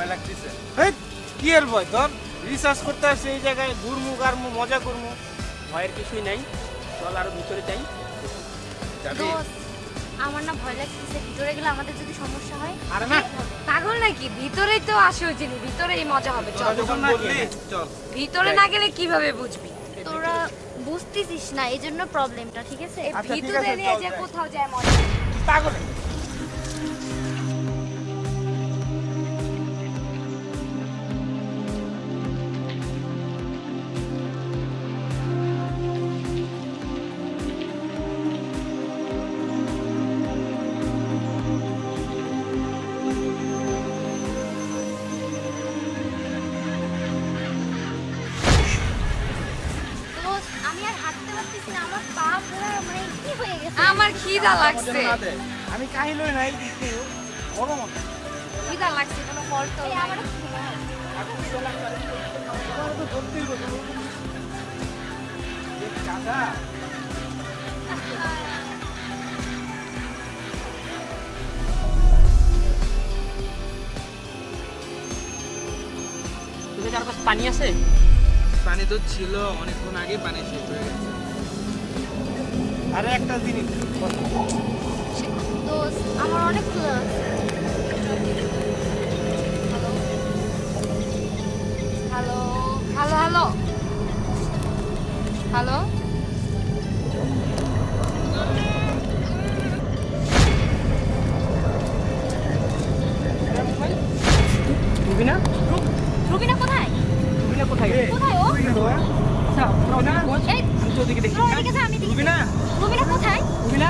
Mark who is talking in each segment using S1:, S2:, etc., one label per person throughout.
S1: না খুব ভয় লাগতেছে।
S2: হেই, কি এর ভয় তোর? রিসার্চ করতে আসছে এই জায়গায় ঘুরমু গারমু মজা করমু।
S1: ভয়ের কিছুই নাই। চল আরও ভিতরে যাই। যাবি?
S3: আমার না ভয় লাগতেছে। ভিতরে গেলে আমাদের যদি সমস্যা হয়
S2: আরে না।
S4: পাগল নাকি? ভিতরেই তো আসে ওই জিনিস ভিতরেই মজা হবে। চল।
S2: চল।
S4: ভিতরে না গেলে কীভাবে বুঝবি?
S3: তোরা বুঝতেছিস না এই জন্য প্রবলেমটা ঠিক আছে?
S2: আচ্ছা,
S4: ভিতরে নিয়ে যে। কোথাও যায় মজা।
S2: পাগল?
S3: আমি আর হাঁটতে পারতেছি না আমার পা পুরো মানে কি হয়ে গেছে?
S4: আমার খিদা লাগছে।
S2: আমি কাহিলই নাই কিন্তু গরম
S4: খিদা লাগছে কোনো ফল তো।
S3: আমার
S2: তুমি
S1: পানি আছে? পানি তো ছিল অনেকক্ষণ আগে পানি শেষ হয়ে গেছে।
S2: আরে একটা জিনিস
S3: দোস্ত আমার অনেক
S4: hello? Hello? Hello hello?
S1: Rubina
S3: Rubina কোথায়?
S1: রুবিনা কোথায়
S3: কোথায় ও
S1: আচ্ছা রুবিনা
S3: এই
S1: আমি তো ওদিকে দেখি
S3: তোরা এদিকে যা, আমি এদিকে
S1: রুবিনা
S3: রুবিনা কোথায়
S1: রুবিনা
S2: রুবিনা?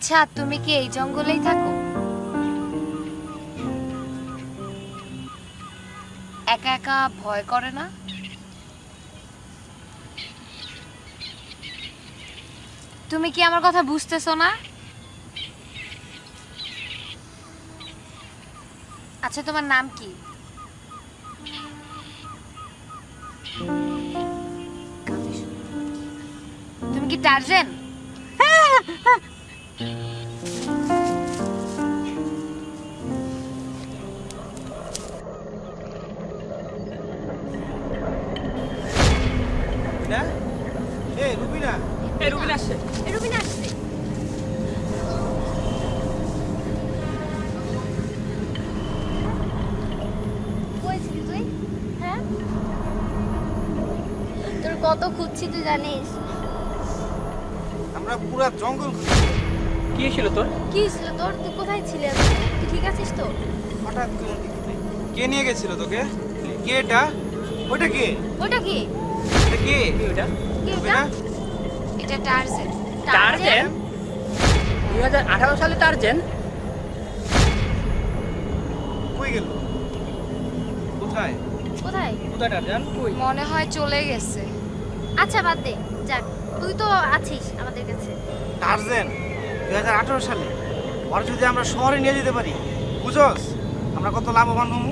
S4: আচ্ছা তুমি কি এই জঙ্গলেই থাকো? একা একা ভয় করে না? তুমি কি আমার কথা বুঝতেছো না? আচ্ছা তোমার নাম কি? তুমি কি টার্জেন?
S3: কত খুঁজছি তুই জানিস?
S2: আমরা পুরা জঙ্গল খুঁজছি।
S1: কি ছিল তোর?
S3: কি ছিল তোর? তুই কোথায় ছিলি তুই ঠিক আছিস তো?
S2: হঠাৎ কে নিয়ে গেছিল তোকে? কে এটা? ওটা কে?
S3: ওটা কি?
S2: এটা কে?
S1: ওটা
S3: কি এটা
S4: টার্জেন
S1: টার্জেন দুই হাজার আঠারো সালে টার্জেন
S2: কই গেল? কোথায়?
S3: কোথায়?
S1: কোথায় টার্জেন কই?
S4: মনে হয় চলে গেছে।
S3: আচ্ছা বাদ দে। যাক তুই তো আছিস আমাদের কাছে।
S2: টার্জেন দুই হাজার আঠারো সালে। ওর যদি আমরা শহরে নিয়ে যেতে পারি বুঝোস আমরা কত লাভবান হব?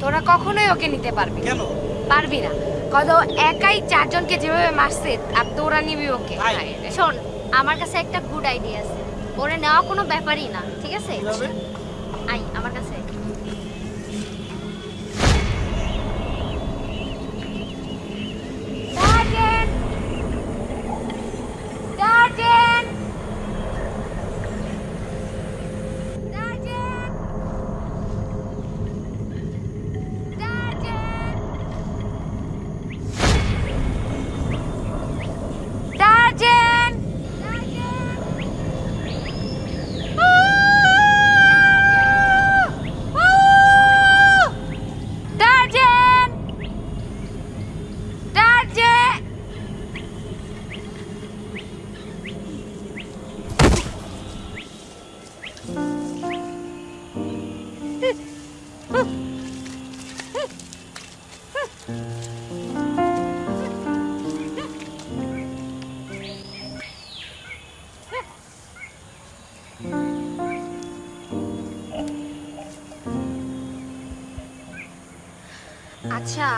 S4: তোরা কখনোই ওকে নিতে পারবি।
S2: কেন?
S4: পারবি না। কত একাই চারজনকে যেভাবে মারছে আর তোরা নিবি ওকে।
S3: শোন আমার কাছে একটা গুড আইডিয়া আছে। ওরে নেওয়া কোনো ব্যাপারই না ঠিক আছে?
S4: আচ্ছা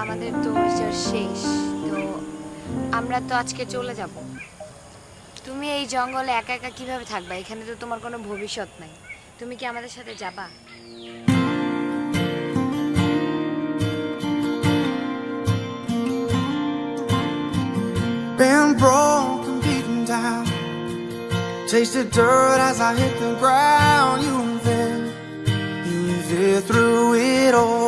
S4: আমাদের তো শেষ। তো আমরা তো আজকে চলে যাব। তুমি এই জঙ্গলে একা একা কীভাবে থাকবা? এখানে তো তোমার কোনো ভবিষ্যৎ নাই। তুমি কি আমাদের সাথে যাবা?
S5: Tasted dirt as I hit the ground. You were there, you were there through it all.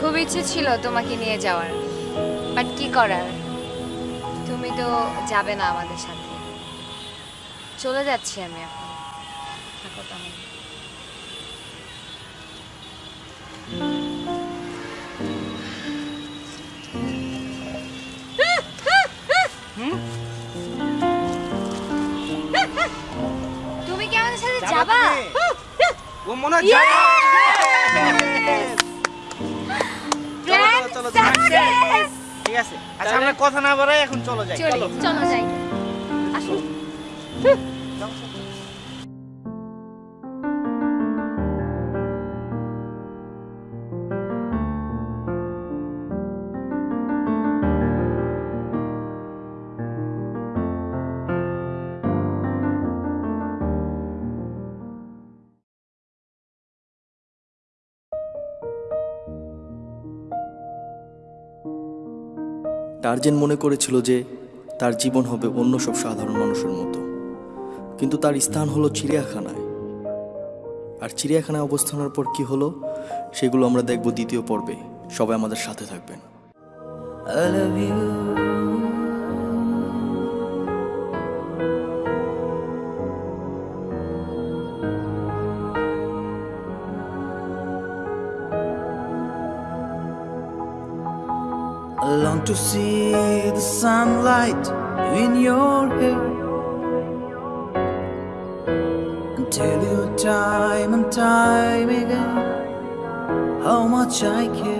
S4: খুব ইচ্ছে ছিল তোমাকে নিয়ে যাওয়ার বাট কি করার? তুমি তো যাবে না আমাদের সাথে। চলে যাচ্ছি আমি এখন। থাকো তাহলে। তুমি কি আমাদের সাথে যাবা
S2: ও মনে হয়
S4: Yes!
S2: চলো, চলো, চলো। ঠিক আছে। আচ্ছা আমরা কথা না বাড়াই এখন চলো যাই।
S4: চলো
S3: চলো। যাই। আসো
S6: টার্জেন মনে করেছিল যে তার জীবন হবে অন্য সব সাধারণ মানুষের মতো। কিন্তু তার স্থান হলো চিড়িয়াখানায়। আর চিড়িয়াখানায় অবস্থানের পর কি হলো, সেগুলো আমরা দেখব দ্বিতীয় পর্বে। সবাই আমাদের সাথে থাকবেন।
S7: I love you. To see the sunlight in your hair tell you time and time again how much I care.